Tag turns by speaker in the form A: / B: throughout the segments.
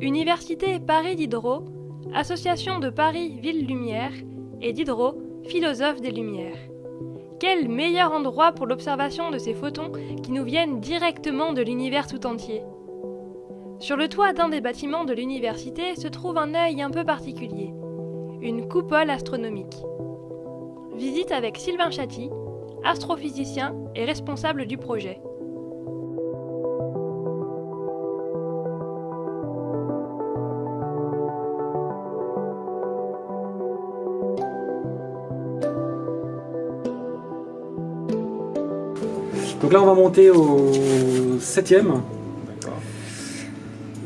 A: Université Paris Diderot, Association de Paris Ville Lumière et Diderot, philosophe des Lumières. Quel meilleur endroit pour l'observation de ces photons qui nous viennent directement de l'univers tout entier? Sur le toit d'un des bâtiments de l'université se trouve un œil un peu particulier, une coupole astronomique. Visite avec Sylvain Chaty, astrophysicien et responsable du projet.
B: Donc là, on va monter au septième.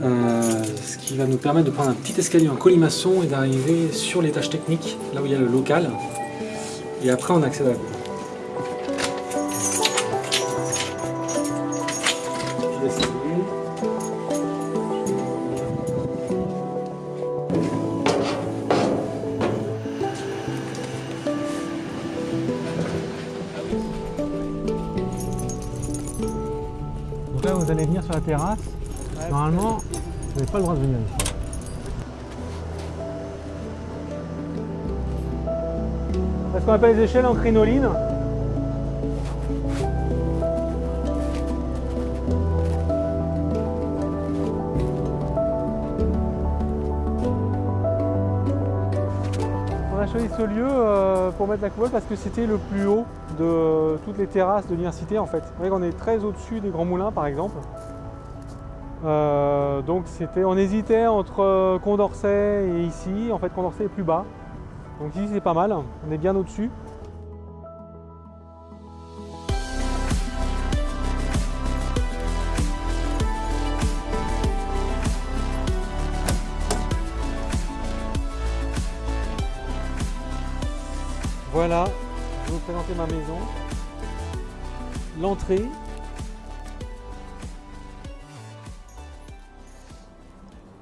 B: Euh, ce qui va nous permettre de prendre un petit escalier en colimaçon et d'arriver sur l'étage technique, là où il y a le local. Et après, on accède à la cour. Vous allez venir sur la terrasse. Normalement, vous n'avez pas le droit de venir ici. Ce qu'on appelle les échelles en crinoline. Choisi ce lieu euh, pour mettre la coupole parce que c'était le plus haut de toutes les terrasses de l'université en fait. Vous voyez qu'on est très au-dessus des grands moulins par exemple. Euh, donc c'était, on hésitait entre euh, Condorcet et ici. En fait Condorcet est plus bas. Donc ici c'est pas mal, on est bien au-dessus. Voilà, je vais vous présenter ma maison. L'entrée.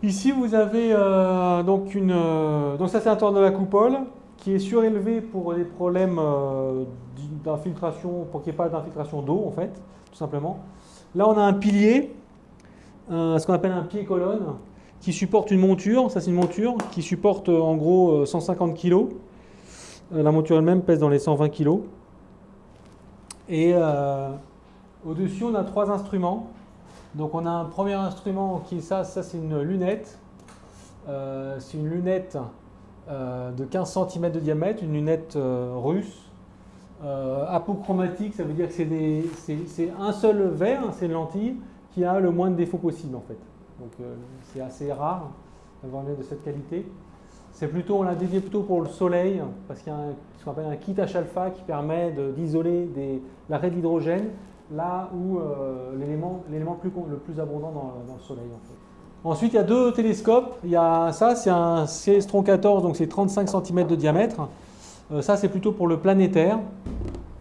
B: Ici vous avez euh, donc une... euh, donc ça c'est un toit de la coupole qui est surélevé pour des problèmes euh, d'infiltration, pour qu'il n'y ait pas d'infiltration d'eau en fait, tout simplement. Là on a un pilier, ce qu'on appelle un pied-colonne, qui supporte une monture, ça c'est une monture, qui supporte en gros euh, 150 kg. Euh, La monture elle-même pèse dans les 120 kg. Et euh, au-dessus, on a trois instruments. Donc, on a un premier instrument qui est ça, ça c'est une lunette. Euh, c'est une lunette de 15 cm de diamètre, une lunette russe. Apochromatique, ça veut dire que c'est un seul verre, hein, c'est une lentille, qui a le moins de défauts possible en fait. Donc, c'est assez rare d'avoir une lunette de cette qualité. C'est plutôt, on l'a dédié plutôt pour le soleil, parce qu'il y a ce qu'on appelle un kit H-alpha qui permet d'isoler l'arrêt d'hydrogène là où euh, l'élément le plus abondant dans, le soleil. Ensuite, il y a deux télescopes. Il y a ça, c'est un Cestron 14, donc c'est 35 cm de diamètre. Euh, ça, c'est plutôt pour le planétaire,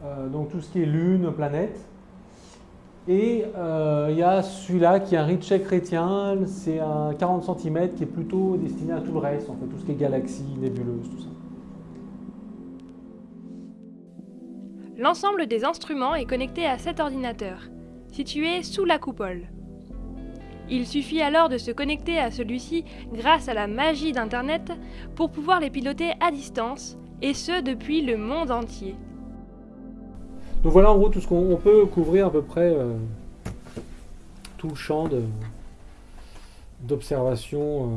B: euh, donc tout ce qui est lune, planète. Et euh, il y a celui-là qui est un Ritchey chrétien, c'est un 40 cm qui est plutôt destiné à tout le reste, en fait, tout ce qui est galaxies, nébuleuses, tout ça.
A: L'ensemble des instruments est connecté à cet ordinateur, situé sous la coupole. Il suffit alors de se connecter à celui-ci grâce à la magie d'Internet pour pouvoir les piloter à distance, et ce depuis le monde entier.
B: Donc voilà en gros tout ce qu'on on peut couvrir à peu près euh, tout le champ d'observation euh,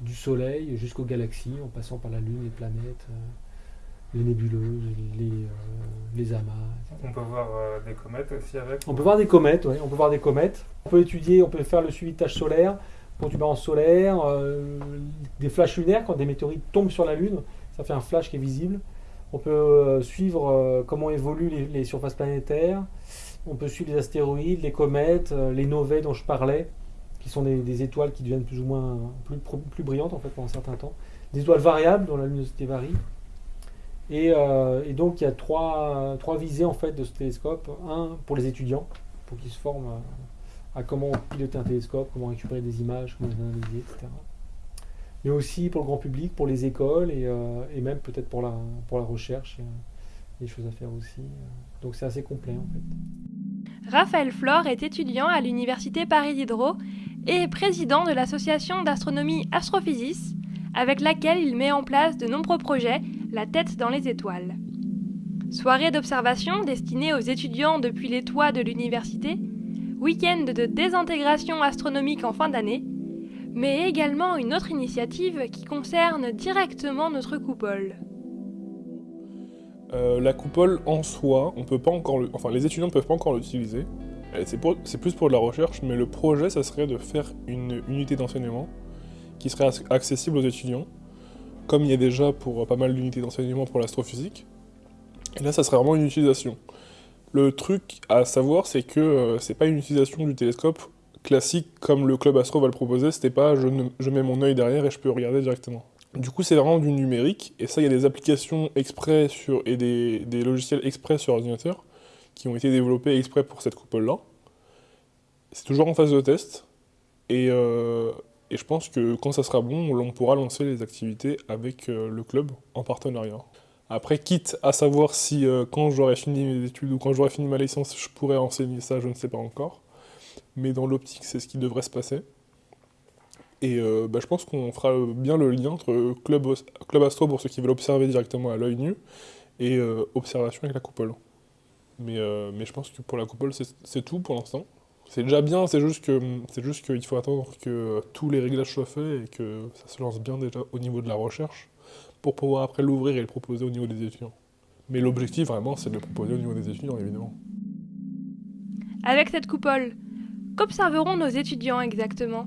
B: du Soleil jusqu'aux galaxies, en passant par la Lune, les planètes, euh, les nébuleuses, les, les amas. etc.
C: On peut voir des comètes aussi avec.
B: On peut voir des comètes, ouais, on peut voir des comètes. On peut étudier, on peut faire le suivi de tâches solaires, solaire, des flashs lunaires quand des météorites tombent sur la Lune, ça fait un flash qui est visible. On peut euh, suivre euh, comment évoluent les, surfaces planétaires. On peut suivre les astéroïdes, les comètes, euh, les novae dont je parlais, qui sont des, étoiles qui deviennent plus ou moins plus, brillantes en fait pendant un certain temps. Des étoiles variables dont la luminosité varie. Et, donc il y a trois, visées en fait de ce télescope. Un pour les étudiants, pour qu'ils se forment à comment piloter un télescope, comment récupérer des images, comment les analyser, etc. Mais aussi pour le grand public, pour les écoles et, euh, même peut-être pour la, recherche. A des choses à faire aussi. Donc c'est assez complet en fait.
A: Raphaël Flore est étudiant à l'université Paris Diderot et président de l'association d'astronomie Astrophysis, avec laquelle il met en place de nombreux projets, la tête dans les étoiles. Soirée d'observation destinée aux étudiants depuis les toits de l'université, week-end de désintégration astronomique en fin d'année, mais également une autre initiative qui concerne directement notre coupole.
D: Euh, la coupole en soi, on peut pas encore le... enfin les étudiants ne peuvent pas encore l'utiliser. Euh, c'est plus pour de la recherche, mais le projet, ça serait de faire une unité d'enseignement qui serait accessible aux étudiants, comme il y a déjà pour pas mal d'unités d'enseignement pour l'astrophysique. Et là, ça serait vraiment une utilisation. Le truc à savoir, c'est que euh, c'est pas une utilisation du télescope classique comme le club astro va le proposer, c'était pas je, mets mon œil derrière et je peux regarder directement. Du coup, c'est vraiment du numérique, et ça, il y a des applications exprès sur, et des, logiciels exprès sur ordinateur qui ont été développés exprès pour cette coupole-là. C'est toujours en phase de test, et, euh, je pense que quand ça sera bon, on pourra lancer les activités avec euh, le club en partenariat. Après, quitte à savoir si euh, quand j'aurai fini mes études ou quand j'aurai fini ma licence, je pourrais enseigner ça, je ne sais pas encore. Mais dans l'optique, c'est ce qui devrait se passer. Et euh, bah, je pense qu'on fera bien le lien entre Club, Club Astro pour ceux qui veulent observer directement à l'œil nu et euh, observation avec la coupole. Mais, euh, mais je pense que pour la coupole, c'est tout pour l'instant. C'est déjà bien, c'est juste qu'il faut attendre que tous les réglages soient faits et que ça se lance bien déjà au niveau de la recherche pour pouvoir après l'ouvrir et le proposer au niveau des étudiants. Mais l'objectif vraiment, c'est de le proposer au niveau des étudiants, évidemment.
A: Avec cette coupole, qu'observeront nos étudiants exactement?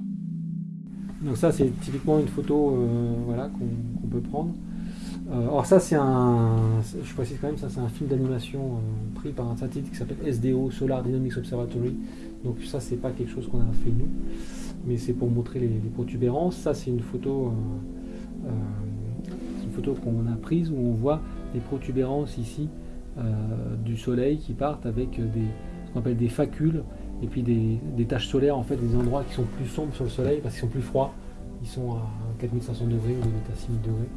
B: Donc ça, c'est typiquement une photo euh, voilà, qu'on peut prendre. Euh, ça, c'est un, je précise quand même, ça c'est un film d'animation euh, pris par un satellite qui s'appelle SDO, Solar Dynamics Observatory. Donc ça, c'est pas quelque chose qu'on a fait nous, mais c'est pour montrer les, protubérances. Ça, c'est une photo, une photo qu'on a prise où on voit des protubérances ici du Soleil qui partent avec des, ce qu'on appelle des facules et puis des, taches solaires, en fait, des endroits qui sont plus sombres sur le soleil parce qu'ils sont plus froids. Ils sont à 4500 degrés ou à 6000 degrés.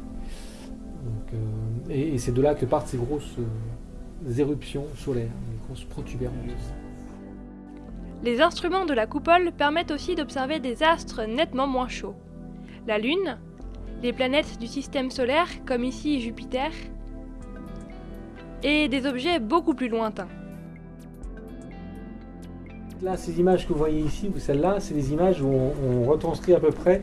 B: Euh, et, c'est de là que partent ces grosses euh, éruptions solaires, des grosses protubérances.
A: Les instruments de la coupole permettent aussi d'observer des astres nettement moins chauds. La Lune, les planètes du système solaire, comme ici Jupiter, et des objets beaucoup plus lointains.
B: Là, ces images que vous voyez ici, ou celles-là, c'est des images où on, retranscrit à peu près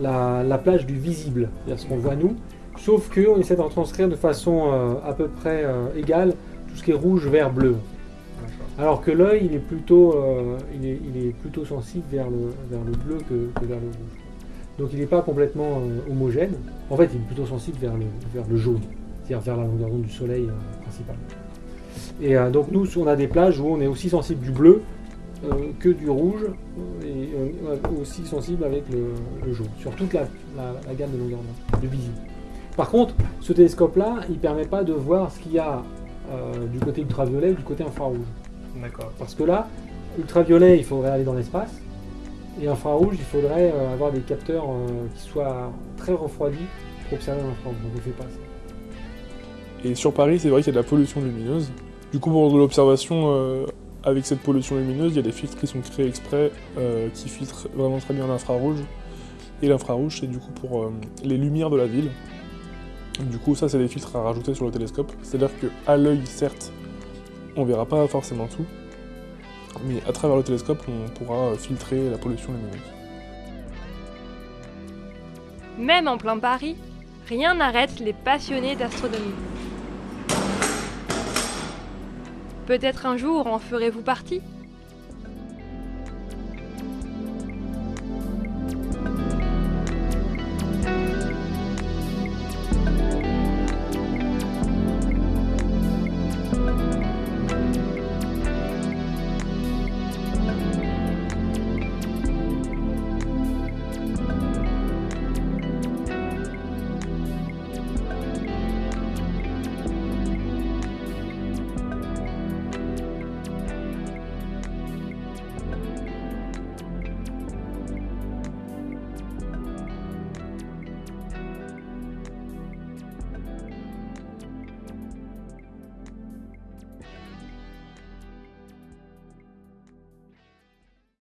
B: la, plage du visible, c'est-à-dire ce qu'on voit nous, sauf qu'on essaie de retranscrire de façon euh, à peu près euh, égale tout ce qui est rouge, vert, bleu. Alors que l'œil, il, est plutôt, euh, il, est, plutôt sensible vers le, vers le bleu que, vers le rouge. Donc il n'est pas complètement homogène. En fait, il est plutôt sensible vers le, vers le jaune, c'est-à-dire vers la longueur d'onde du soleil principalement. Et donc nous, on a des plages où on est aussi sensible du bleu que du rouge et euh, aussi sensible avec le, jaune, sur toute la, gamme de longueur de visible. Par contre, ce télescope-là, il ne permet pas de voir ce qu'il y a euh, du côté ultraviolet ou du côté infrarouge.
C: D'accord.
B: Parce que là, ultraviolet, il faudrait aller dans l'espace, et infrarouge, il faudrait avoir des capteurs qui soient très refroidis pour observer l'infrarouge. Donc on ne fait pas ça.
D: Et sur Paris, c'est vrai qu'il y a de la pollution lumineuse. Du coup, pour de l'observation avec cette pollution lumineuse, il y a des filtres qui sont créés exprès, euh, qui filtrent vraiment très bien l'infrarouge. Et l'infrarouge, c'est du coup pour euh, les lumières de la ville. Du coup, ça, c'est des filtres à rajouter sur le télescope. C'est-à-dire qu'à l'œil, certes, on verra pas forcément tout, mais à travers le télescope, on pourra filtrer la pollution lumineuse.
A: Même en plein Paris, rien n'arrête les passionnés d'astronomie. Peut-être un jour en ferez-vous partie